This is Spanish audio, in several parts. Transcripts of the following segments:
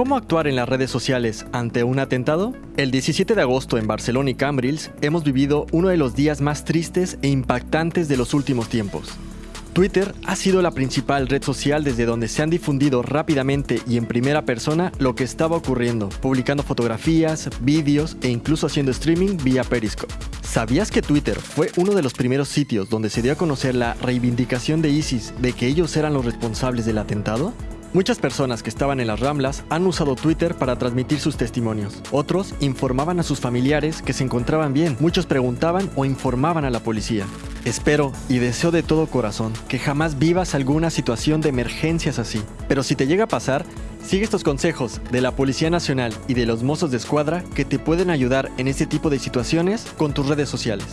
¿Cómo actuar en las redes sociales ante un atentado? El 17 de agosto en Barcelona y Cambrils hemos vivido uno de los días más tristes e impactantes de los últimos tiempos. Twitter ha sido la principal red social desde donde se han difundido rápidamente y en primera persona lo que estaba ocurriendo, publicando fotografías, vídeos e incluso haciendo streaming vía Periscope. ¿Sabías que Twitter fue uno de los primeros sitios donde se dio a conocer la reivindicación de ISIS de que ellos eran los responsables del atentado? Muchas personas que estaban en las Ramblas han usado Twitter para transmitir sus testimonios. Otros informaban a sus familiares que se encontraban bien. Muchos preguntaban o informaban a la policía. Espero y deseo de todo corazón que jamás vivas alguna situación de emergencias así. Pero si te llega a pasar, sigue estos consejos de la Policía Nacional y de los mozos de escuadra que te pueden ayudar en este tipo de situaciones con tus redes sociales.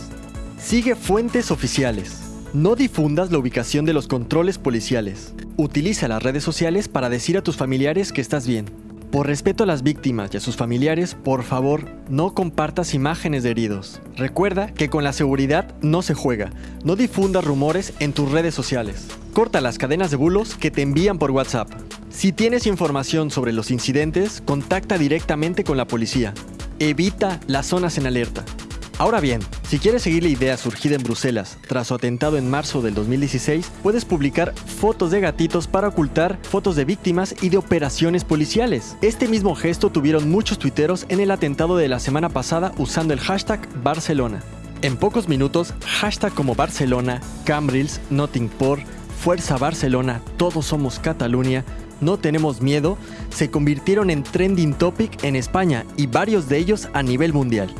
Sigue fuentes oficiales. No difundas la ubicación de los controles policiales. Utiliza las redes sociales para decir a tus familiares que estás bien. Por respeto a las víctimas y a sus familiares, por favor, no compartas imágenes de heridos. Recuerda que con la seguridad no se juega. No difundas rumores en tus redes sociales. Corta las cadenas de bulos que te envían por WhatsApp. Si tienes información sobre los incidentes, contacta directamente con la policía. Evita las zonas en alerta. Ahora bien, si quieres seguir la idea surgida en Bruselas tras su atentado en marzo del 2016, puedes publicar fotos de gatitos para ocultar fotos de víctimas y de operaciones policiales. Este mismo gesto tuvieron muchos tuiteros en el atentado de la semana pasada usando el hashtag Barcelona. En pocos minutos, hashtag como Barcelona, Cambrils, Nottingport, Fuerza Barcelona, Todos Somos Cataluña, no tenemos miedo, se convirtieron en trending topic en España y varios de ellos a nivel mundial.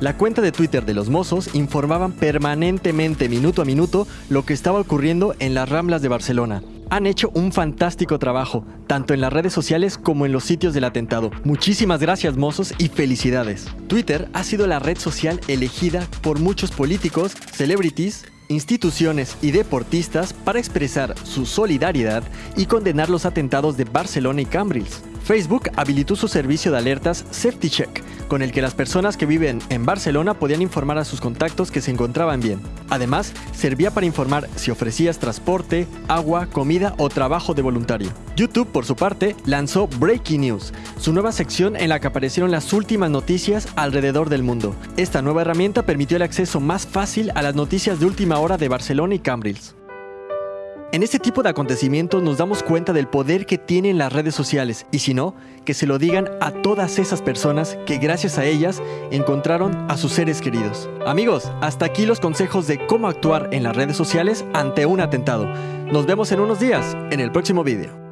La cuenta de Twitter de los mozos informaban permanentemente, minuto a minuto, lo que estaba ocurriendo en las Ramblas de Barcelona. Han hecho un fantástico trabajo, tanto en las redes sociales como en los sitios del atentado. Muchísimas gracias mozos y felicidades. Twitter ha sido la red social elegida por muchos políticos, celebrities, instituciones y deportistas para expresar su solidaridad y condenar los atentados de Barcelona y Cambrils. Facebook habilitó su servicio de alertas Safety Check, con el que las personas que viven en Barcelona podían informar a sus contactos que se encontraban bien. Además, servía para informar si ofrecías transporte, agua, comida o trabajo de voluntario. YouTube, por su parte, lanzó Breaking News, su nueva sección en la que aparecieron las últimas noticias alrededor del mundo. Esta nueva herramienta permitió el acceso más fácil a las noticias de última hora de Barcelona y Cambrils. En este tipo de acontecimientos nos damos cuenta del poder que tienen las redes sociales y si no, que se lo digan a todas esas personas que gracias a ellas encontraron a sus seres queridos. Amigos, hasta aquí los consejos de cómo actuar en las redes sociales ante un atentado. Nos vemos en unos días en el próximo video.